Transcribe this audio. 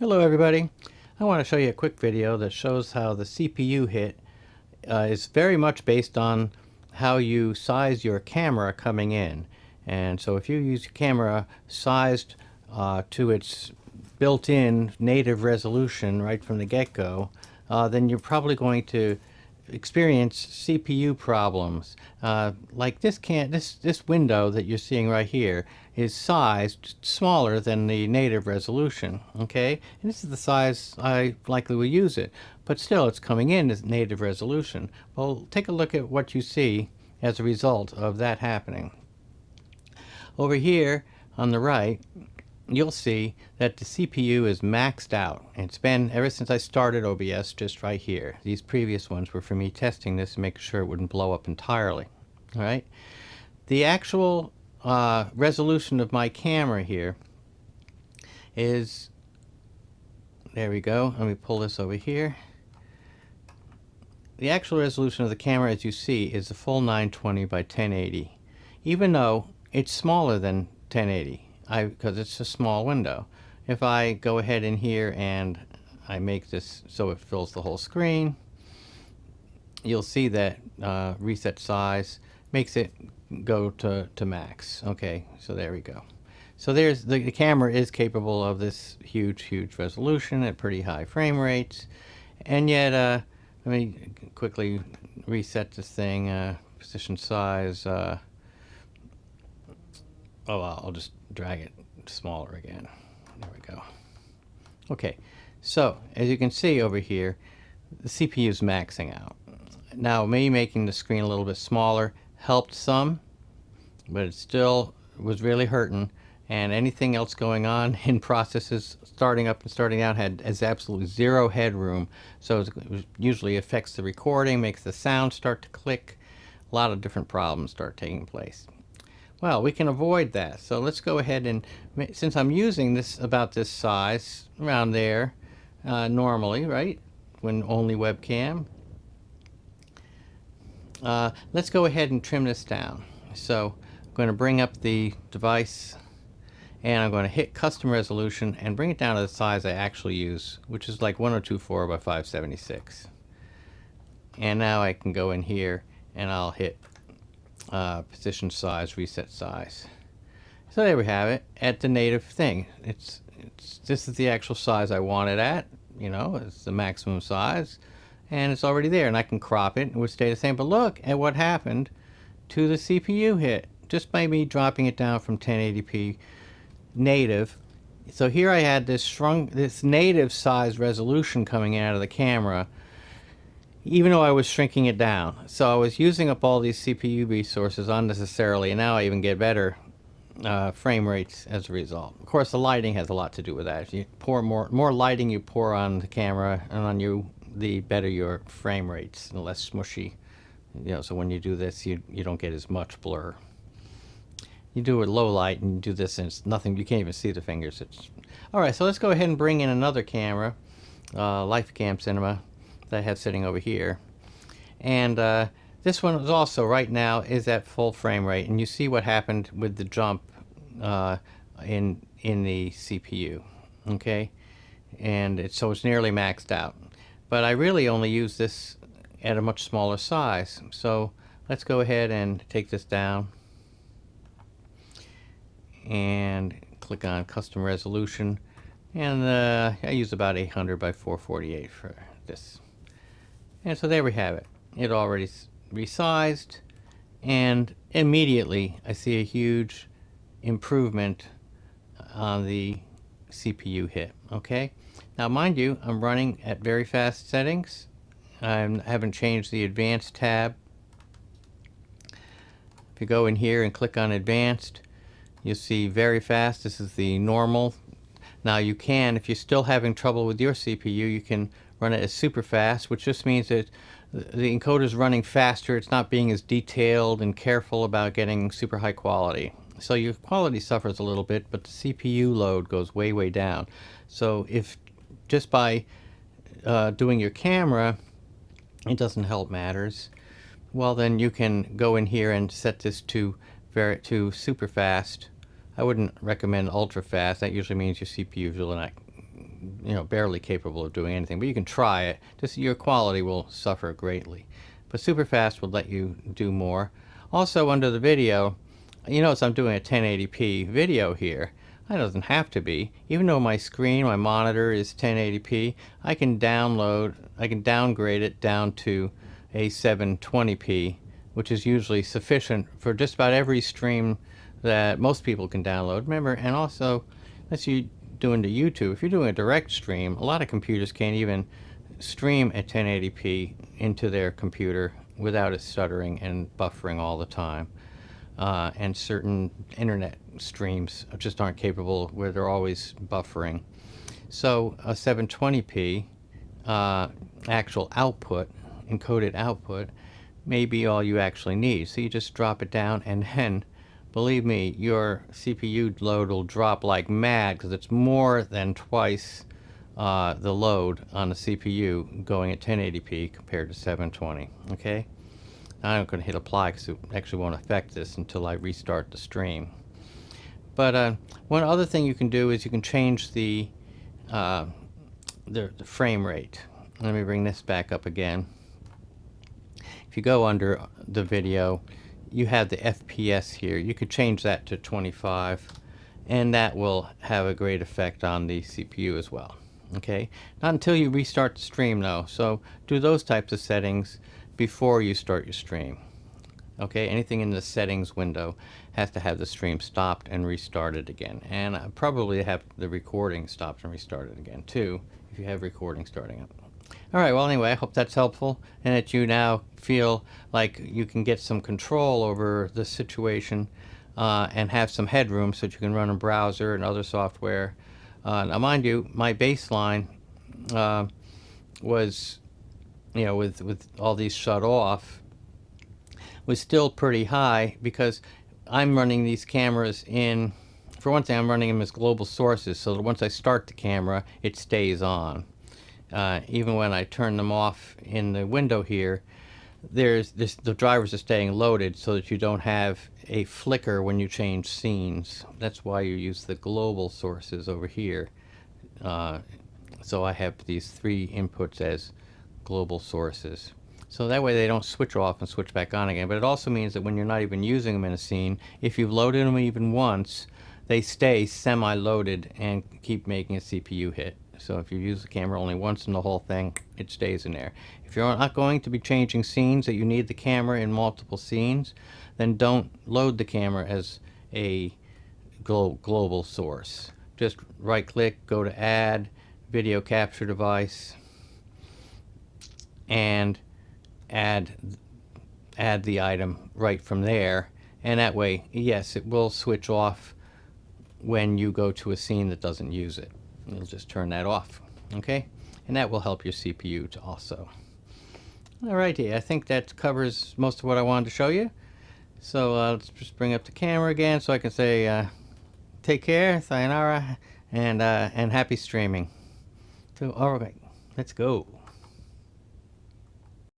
Hello everybody. I want to show you a quick video that shows how the CPU hit uh, is very much based on how you size your camera coming in. And so if you use your camera sized uh, to its built-in native resolution right from the get-go, uh, then you're probably going to experience CPU problems. Uh, like this can this this window that you're seeing right here is sized smaller than the native resolution. Okay, and this is the size I likely will use it, but still it's coming in as native resolution. Well, take a look at what you see as a result of that happening. Over here on the right, you'll see that the CPU is maxed out. It's been ever since I started OBS just right here. These previous ones were for me testing this and making sure it wouldn't blow up entirely. All right. The actual uh, resolution of my camera here is, there we go. Let me pull this over here. The actual resolution of the camera, as you see, is a full 920 by 1080, even though it's smaller than 1080 I because it's a small window. If I go ahead in here and I make this so it fills the whole screen, you'll see that uh, reset size makes it go to, to max. Okay, so there we go. So there's the, the camera is capable of this huge, huge resolution at pretty high frame rates. And yet, uh, let me quickly reset this thing, uh, position size, uh, oh, I'll just drag it smaller again. There we go. Okay, so as you can see over here, the CPU is maxing out. Now, me making the screen a little bit smaller helped some, but it still was really hurting. And anything else going on in processes starting up and starting out had has absolutely zero headroom. So it usually affects the recording, makes the sound start to click. A lot of different problems start taking place. Well, we can avoid that. So let's go ahead and, since I'm using this about this size, around there, uh, normally, right, when only webcam, uh, let's go ahead and trim this down. So I'm going to bring up the device and I'm going to hit custom resolution and bring it down to the size I actually use, which is like 1024 by 576. And now I can go in here and I'll hit uh, position size, reset size. So there we have it at the native thing. It's, it's this is the actual size I want it at. You know, it's the maximum size, and it's already there. And I can crop it; and it would stay the same. But look at what happened to the CPU hit just by me dropping it down from 1080p native. So here I had this shrunk, this native size resolution coming out of the camera even though I was shrinking it down. So I was using up all these CPU resources unnecessarily, and now I even get better uh, frame rates as a result. Of course, the lighting has a lot to do with that. If you pour more, more lighting you pour on the camera and on you, the better your frame rates and less smushy. You know, so when you do this, you, you don't get as much blur. You do it low light and you do this and it's nothing, you can't even see the fingers. It's, all right, so let's go ahead and bring in another camera, uh, LifeCam Cinema that I have sitting over here. And uh, this one is also right now is at full frame rate, and you see what happened with the jump uh, in in the CPU. Okay, and it, so it's nearly maxed out. But I really only use this at a much smaller size. So let's go ahead and take this down and click on custom resolution and uh, I use about 800 by 448 for this and so there we have it. It already resized and immediately I see a huge improvement uh, on the CPU hit. Okay. Now mind you, I'm running at very fast settings. I haven't changed the advanced tab. If you go in here and click on advanced, you'll see very fast. This is the normal. Now you can, if you're still having trouble with your CPU, you can run it as super fast, which just means that the encoder is running faster. It's not being as detailed and careful about getting super high quality. So your quality suffers a little bit, but the CPU load goes way, way down. So if just by uh, doing your camera, it doesn't help matters, well then you can go in here and set this to very to super fast. I wouldn't recommend ultra fast. That usually means your CPU is really not you know, barely capable of doing anything. But you can try it. Just your quality will suffer greatly. But Superfast will let you do more. Also, under the video, you notice I'm doing a 1080p video here. It doesn't have to be. Even though my screen, my monitor is 1080p, I can download, I can downgrade it down to a 720p, which is usually sufficient for just about every stream that most people can download. Remember, and also, unless you're doing the YouTube, if you're doing a direct stream, a lot of computers can't even stream at 1080p into their computer without it stuttering and buffering all the time uh, and certain internet streams just aren't capable where they're always buffering. So a 720p uh, actual output, encoded output, may be all you actually need. So you just drop it down and then, believe me, your CPU load will drop like mad because it's more than twice uh, the load on the CPU going at 1080p compared to 720, okay? I'm going to hit apply because it actually won't affect this until I restart the stream. But uh, one other thing you can do is you can change the, uh, the, the frame rate. Let me bring this back up again. If you go under the video, you have the FPS here. You could change that to 25 and that will have a great effect on the CPU as well. Okay, not until you restart the stream though. So do those types of settings before you start your stream. Okay, anything in the settings window has to have the stream stopped and restarted again. And probably have the recording stopped and restarted again too, if you have recording starting up. Alright, well anyway, I hope that's helpful and that you now feel like you can get some control over the situation uh, and have some headroom so that you can run a browser and other software. Uh, now mind you, my baseline uh, was you know, with, with all these shut off, was still pretty high because I'm running these cameras in, for one thing, I'm running them as global sources, so that once I start the camera, it stays on. Uh, even when I turn them off in the window here, there's this, the drivers are staying loaded so that you don't have a flicker when you change scenes. That's why you use the global sources over here. Uh, so I have these three inputs as global sources. So that way they don't switch off and switch back on again. But it also means that when you're not even using them in a scene, if you've loaded them even once, they stay semi-loaded and keep making a CPU hit. So if you use the camera only once in the whole thing, it stays in there. If you're not going to be changing scenes that you need the camera in multiple scenes, then don't load the camera as a glo global source. Just right click, go to add, video capture device, and add add the item right from there and that way yes it will switch off when you go to a scene that doesn't use it you'll just turn that off okay? And that will help your CPU to also. Alrighty I think that covers most of what I wanted to show you. So uh, let's just bring up the camera again so I can say uh, take care sayonara and uh, and happy streaming. So alright let's go